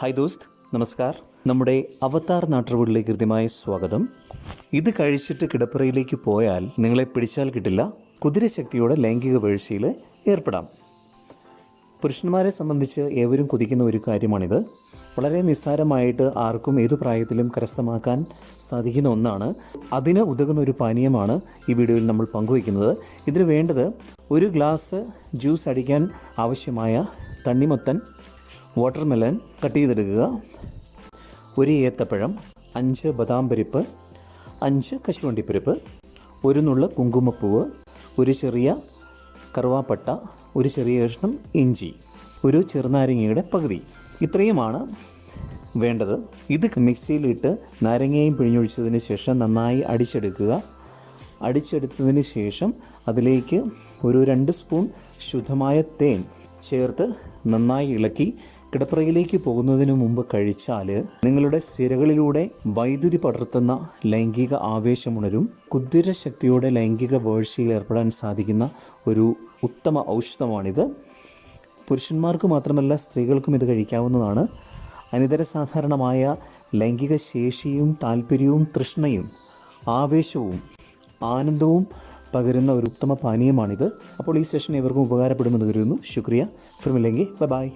Hi ദോസ്ത് നമസ്കാർ. നമ്മുടെ അവതാർ നാട്ടുവീട്ടിലേക്ക് കൃത്യമായ സ്വാഗതം. ഇത് കഴിച്ചിട്ട് കിടപ്പറയിലേക്ക് പോയാൽ നിങ്ങളെ പിടിച്ചാൽ കിട്ടില്ല. കുതിരശക്തിയോടെ ലൈംഗിക വീഴ്ചയിൽ ഏർപ്പെടാം. പുരുഷന്മാരെ സംബന്ധിച്ച് ഏവരും കൊതിക്കുന്ന ഒരു കാര്യമാണിത്. വളരെ നിസ്സാരമായിട്ട് ആർക്കും ഏതു പ്രായത്തിലും കരസ്ഥമാക്കാൻ സാധിക്കുന്ന ഒന്നാണ്. അതിന് ഉതകുന്ന ഒരു പാനീയമാണ് ഈ വീഡിയോയിൽ നമ്മൾ പങ്കുവയ്ക്കുന്നത്. ഇതിന് വേണ്ടത് ഒരു ഗ്ലാസ് ജ്യൂസ് അടിക്കാൻ ആവശ്യമായ തണ്ണിമത്തൻ വാട്ടർമെലൻ കട്ട് ചെയ്തെടുക്കുക. ഒരു ഏത്തപ്പഴം അഞ്ച് ബദാം പരിപ്പ് അഞ്ച് കശുവണ്ടിപ്പരിപ്പ് ഒരു നുള്ള കുങ്കുമപ്പൂവ് ഒരു ചെറിയ കറുവാപ്പട്ട ഒരു ചെറിയ കഷ്ണം ഇഞ്ചി ഒരു ചെറുനാരങ്ങയുടെ പകുതി. ഇത്രയുമാണ് വേണ്ടത്. ഇത് മിക്സിയിലിട്ട് നാരങ്ങയും പിഴിഞ്ഞൊഴിച്ചതിന് ശേഷം നന്നായി അടിച്ചെടുക്കുക. അടിച്ചെടുത്തതിന് ശേഷം അതിലേക്ക് ഒരു രണ്ട് സ്പൂൺ ശുദ്ധമായ തേൻ ചേർത്ത് നന്നായി ഇളക്കി കിടപ്പറയിലേക്ക് പോകുന്നതിന് മുമ്പ് കഴിച്ചാൽ നിങ്ങളുടെ സിരകളിലൂടെ വൈദ്യുതി പടർത്തുന്ന ലൈംഗിക ആവേശമുണരും കുതിരശക്തിയോടെ ലൈംഗിക വേഴ്ചയിൽ ഏർപ്പെടാൻ സാധിക്കുന്ന ഒരു ഉത്തമ ഔഷധമാണിത്. പുരുഷന്മാർക്ക് മാത്രമല്ല സ്ത്രീകൾക്കും ഇത് കഴിക്കാവുന്നതാണ്. അനിതര സാധാരണമായ ലൈംഗിക ശേഷിയും താല്പര്യവും തൃഷ്ണയും ആവേശവും ആനന്ദവും പകരുന്ന ഒരു ഉത്തമ പാനീയമാണിത്. അപ്പോൾ ഈ സെഷൻ ഇവർക്കും ഉപകാരപ്പെടുമെന്ന് കരുതുന്നു. ശുക്രിയ. ഫിർമില്ലെങ്കിൽ ബൈ.